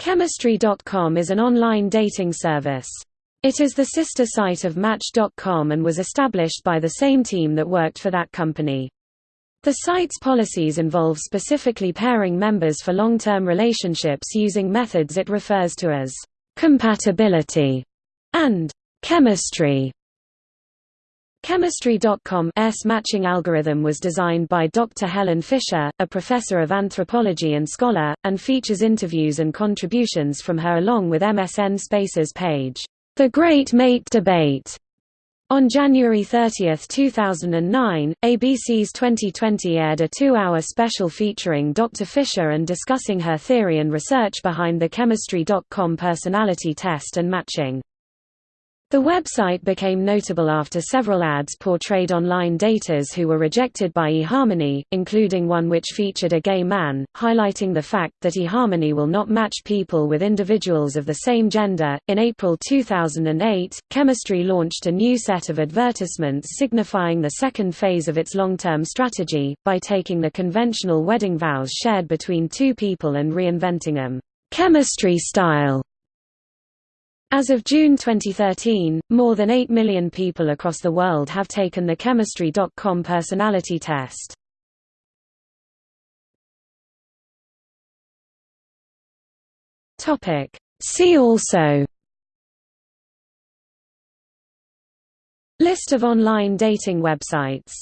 Chemistry.com is an online dating service. It is the sister site of Match.com and was established by the same team that worked for that company. The site's policies involve specifically pairing members for long-term relationships using methods it refers to as compatibility and chemistry. Chemistry.com's matching algorithm was designed by Dr. Helen Fisher, a professor of anthropology and scholar, and features interviews and contributions from her along with MSN Space's page, The Great Mate Debate. On January 30, 2009, ABC's 2020 aired a two-hour special featuring Dr. Fisher and discussing her theory and research behind the Chemistry.com personality test and matching. The website became notable after several ads portrayed online daters who were rejected by eHarmony, including one which featured a gay man, highlighting the fact that eHarmony will not match people with individuals of the same gender. In April 2008, Chemistry launched a new set of advertisements signifying the second phase of its long-term strategy, by taking the conventional wedding vows shared between two people and reinventing them chemistry style as of June 2013, more than 8 million people across the world have taken the Chemistry.com personality test. See also. List of online dating websites